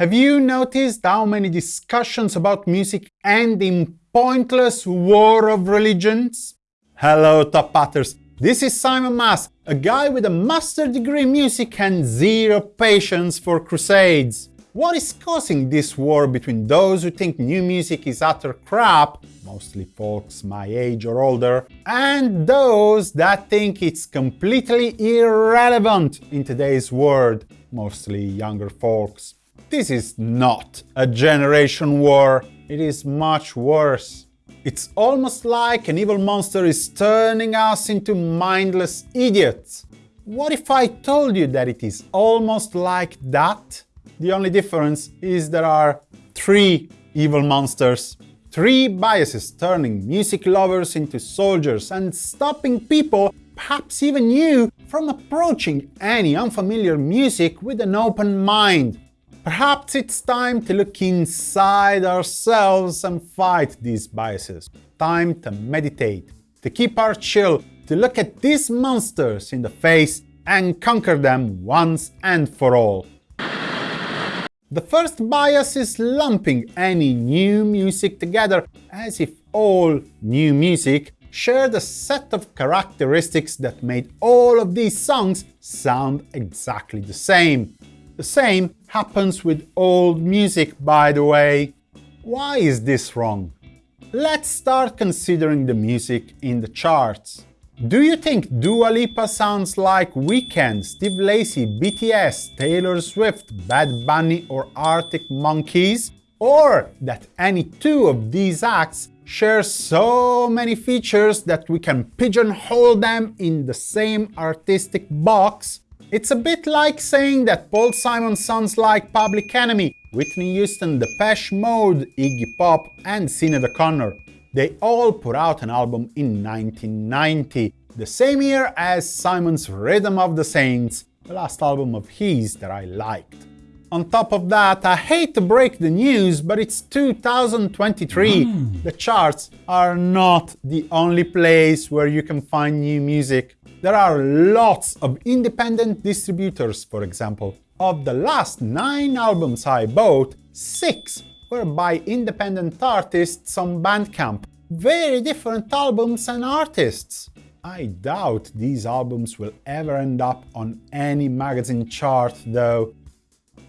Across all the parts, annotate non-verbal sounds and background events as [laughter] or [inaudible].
Have you noticed how many discussions about music end in pointless war of religions? Hello, Top Hatters! This is Simon Mas, a guy with a master degree in music and zero patience for crusades. What is causing this war between those who think new music is utter crap, mostly folks my age or older, and those that think it's completely irrelevant in today's world, mostly younger folks? This is not a generation war, it is much worse. It's almost like an evil monster is turning us into mindless idiots. What if I told you that it is almost like that? The only difference is there are three evil monsters. Three biases turning music lovers into soldiers and stopping people, perhaps even you, from approaching any unfamiliar music with an open mind. Perhaps it's time to look inside ourselves and fight these biases. Time to meditate, to keep our chill, to look at these monsters in the face and conquer them once and for all. The first bias is lumping any new music together as if all new music shared a set of characteristics that made all of these songs sound exactly the same. The same happens with old music, by the way. Why is this wrong? Let's start considering the music in the charts. Do you think Dua Lipa sounds like Weeknd, Steve Lacy, BTS, Taylor Swift, Bad Bunny or Arctic Monkeys? Or that any two of these acts share so many features that we can pigeonhole them in the same artistic box? It's a bit like saying that Paul Simon sounds like Public Enemy, Whitney Houston, Depeche Mode, Iggy Pop and Sinead O'Connor. They all put out an album in 1990, the same year as Simon's Rhythm of the Saints, the last album of his that I liked. On top of that, I hate to break the news, but it's 2023. Mm. The charts are not the only place where you can find new music. There are lots of independent distributors, for example. Of the last 9 albums I bought, 6 were by independent artists on Bandcamp. Very different albums and artists. I doubt these albums will ever end up on any magazine chart, though.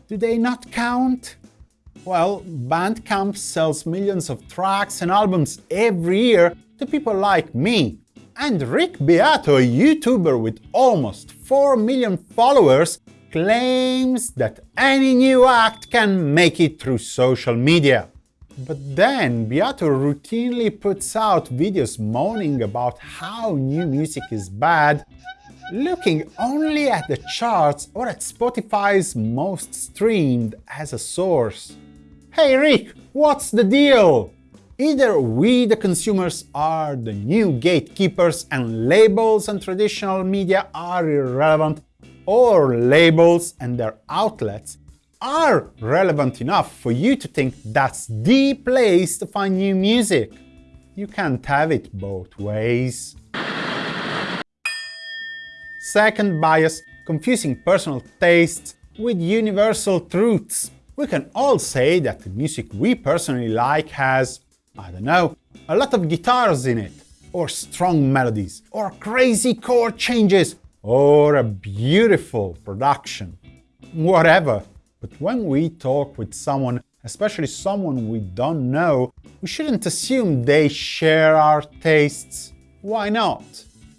Do they not count? Well, Bandcamp sells millions of tracks and albums every year to people like me, and Rick Beato, a YouTuber with almost 4 million followers, claims that any new act can make it through social media. But then Beato routinely puts out videos moaning about how new music is bad, looking only at the charts or at Spotify's most streamed as a source. Hey Rick, what's the deal? Either we, the consumers, are the new gatekeepers and labels and traditional media are irrelevant, or labels and their outlets are relevant enough for you to think that's the place to find new music. You can't have it both ways. Second bias, confusing personal tastes with universal truths. We can all say that the music we personally like has I don't know, a lot of guitars in it, or strong melodies, or crazy chord changes, or a beautiful production. Whatever. But when we talk with someone, especially someone we don't know, we shouldn't assume they share our tastes. Why not?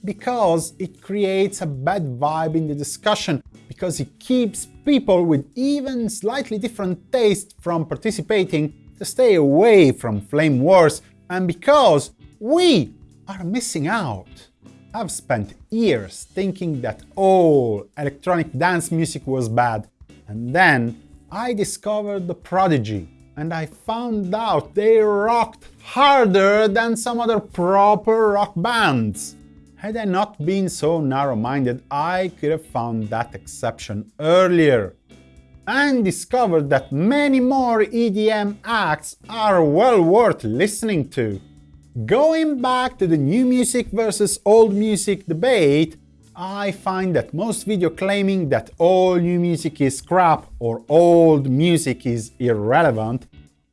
Because it creates a bad vibe in the discussion, because it keeps people with even slightly different tastes from participating to stay away from flame wars and because we are missing out. I've spent years thinking that all electronic dance music was bad, and then I discovered the Prodigy, and I found out they rocked harder than some other proper rock bands. Had I not been so narrow-minded, I could have found that exception earlier and discovered that many more EDM acts are well worth listening to. Going back to the new music versus old music debate, I find that most video claiming that all new music is crap or old music is irrelevant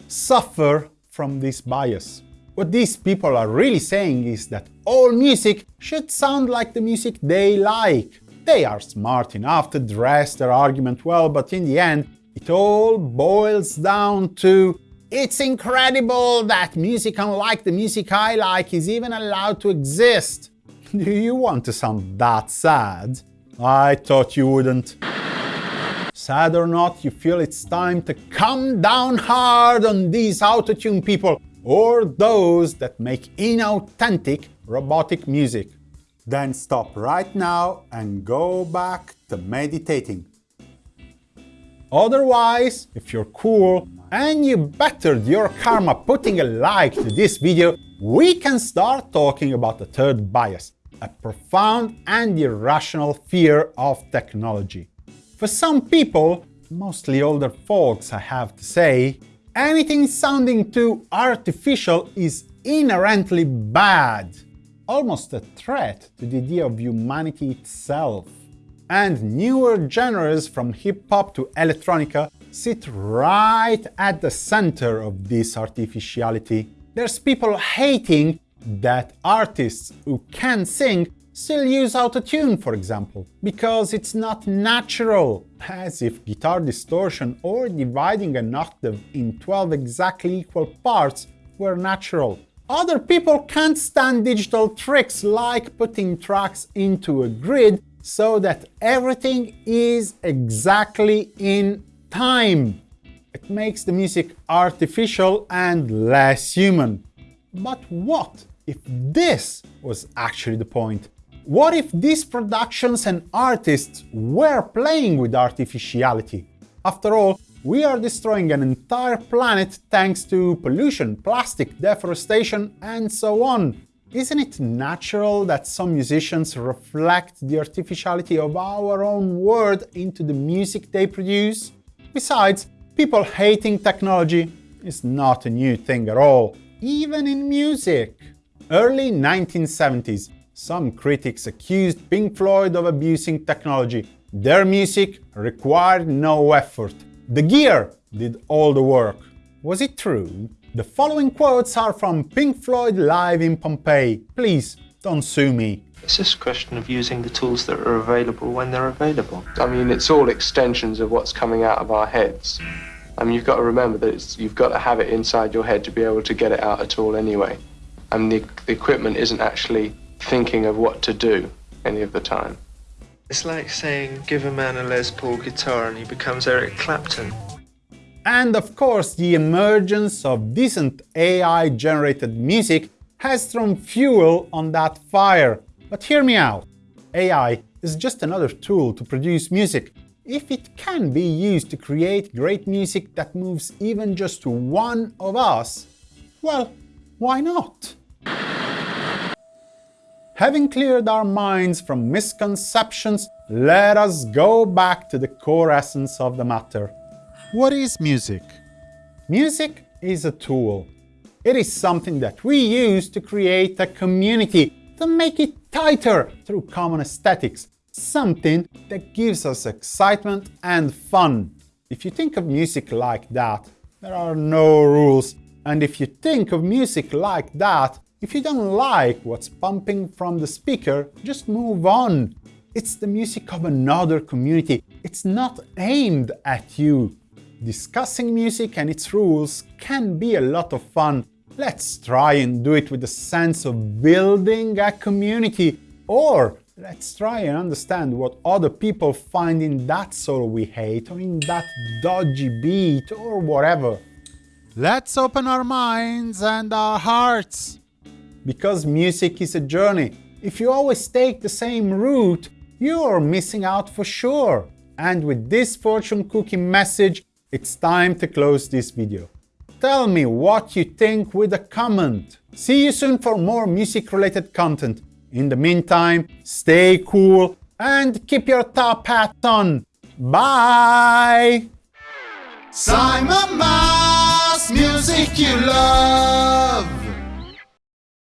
suffer from this bias. What these people are really saying is that all music should sound like the music they like. They are smart enough to dress their argument well, but in the end, it all boils down to it's incredible that music unlike the music I like is even allowed to exist. [laughs] Do you want to sound that sad? I thought you wouldn't. Sad or not, you feel it's time to come down hard on these autotune people or those that make inauthentic robotic music. Then stop right now and go back to meditating. Otherwise, if you're cool and you bettered your karma putting a like to this video, we can start talking about the third bias, a profound and irrational fear of technology. For some people, mostly older folks I have to say, anything sounding too artificial is inherently bad, almost a threat to the idea of humanity itself. And newer genres from hip-hop to electronica sit right at the center of this artificiality. There's people hating that artists who can sing still use autotune, for example, because it's not natural, as if guitar distortion or dividing an octave in 12 exactly equal parts were natural. Other people can't stand digital tricks like putting tracks into a grid so that everything is exactly in time. It makes the music artificial and less human. But what if this was actually the point? What if these productions and artists were playing with artificiality? After all, we are destroying an entire planet thanks to pollution, plastic, deforestation, and so on. Isn't it natural that some musicians reflect the artificiality of our own world into the music they produce? Besides, people hating technology is not a new thing at all, even in music. Early 1970s, some critics accused Pink Floyd of abusing technology. Their music required no effort. The gear did all the work. Was it true? The following quotes are from Pink Floyd live in Pompeii. Please, don't sue me. It's just a question of using the tools that are available when they're available. I mean, it's all extensions of what's coming out of our heads. I mean, you've got to remember that you've got to have it inside your head to be able to get it out at all anyway. I mean, the, the equipment isn't actually thinking of what to do any of the time. It's like saying, give a man a Les Paul guitar and he becomes Eric Clapton. And of course, the emergence of decent AI-generated music has thrown fuel on that fire. But hear me out. AI is just another tool to produce music. If it can be used to create great music that moves even just one of us, well, why not? Having cleared our minds from misconceptions, let us go back to the core essence of the matter. What is music? Music is a tool. It is something that we use to create a community, to make it tighter through common aesthetics, something that gives us excitement and fun. If you think of music like that, there are no rules. And if you think of music like that, if you don't like what's pumping from the speaker, just move on. It's the music of another community. It's not aimed at you. Discussing music and its rules can be a lot of fun. Let's try and do it with a sense of building a community. Or let's try and understand what other people find in that solo we hate or in that dodgy beat or whatever. Let's open our minds and our hearts because music is a journey. If you always take the same route, you're missing out for sure. And with this fortune cookie message, it's time to close this video. Tell me what you think with a comment. See you soon for more music-related content. In the meantime, stay cool and keep your top hat on. Bye! Simon Mas, music you love.